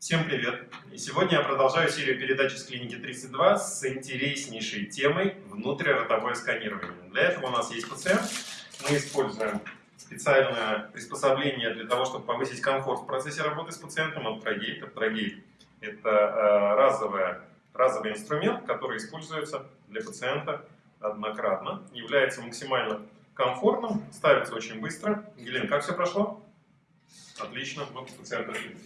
Всем привет! И сегодня я продолжаю серию передач из клиники 32 с интереснейшей темой внутриротовое сканирование. Для этого у нас есть пациент. Мы используем специальное приспособление для того, чтобы повысить комфорт в процессе работы с пациентом. Аптрогейт. Аптрогейт – это э, разовая, разовый инструмент, который используется для пациента однократно. Является максимально комфортным, ставится очень быстро. Елена, как все прошло? Отлично, вот пациент отлично.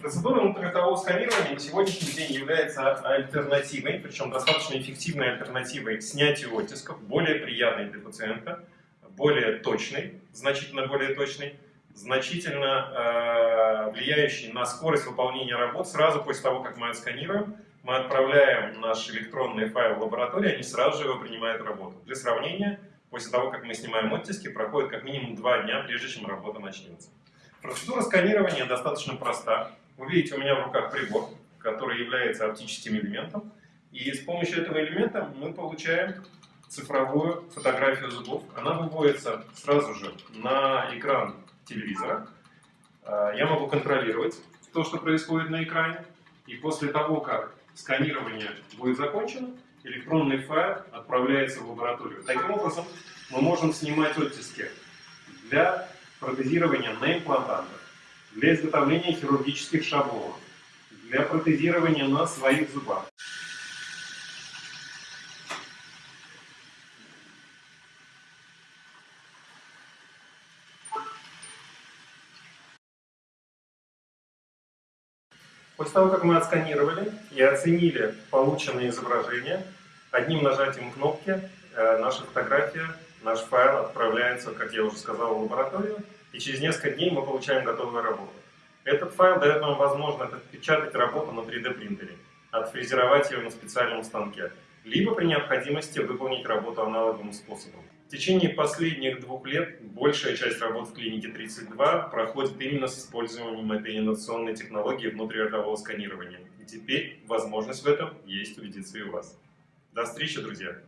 Процедура внутриротового сканирования на сегодняшний день является альтернативой, причем достаточно эффективной альтернативой к снятию оттисков, более приятной для пациента, более точной, значительно более точной, значительно э, влияющей на скорость выполнения работ. Сразу после того, как мы отсканируем, мы отправляем наш электронный файл в лабораторию, они сразу же его принимают работу. Для сравнения, после того, как мы снимаем оттиски, проходит как минимум два дня, прежде чем работа начнется. Процедура сканирования достаточно проста. Вы видите, у меня в руках прибор, который является оптическим элементом. И с помощью этого элемента мы получаем цифровую фотографию зубов. Она выводится сразу же на экран телевизора. А, я могу контролировать то, что происходит на экране. И после того, как сканирование будет закончено, электронный файл отправляется в лабораторию. Таким образом, мы можем снимать оттиски для протезирования на имплантантах, для изготовления хирургических шаблонов, для протезирования на своих зубах. После того, как мы отсканировали и оценили полученные изображения, одним нажатием кнопки э, наша фотография Наш файл отправляется, как я уже сказал, в лабораторию, и через несколько дней мы получаем готовую работу. Этот файл дает нам возможность отпечатать работу на 3D принтере, отфрезеровать ее на специальном станке, либо при необходимости выполнить работу аналоговым способом. В течение последних двух лет большая часть работ в клинике 32 проходит именно с использованием этой инновационной технологии внутриротового сканирования. И теперь возможность в этом есть убедиться и у вас. До встречи, друзья!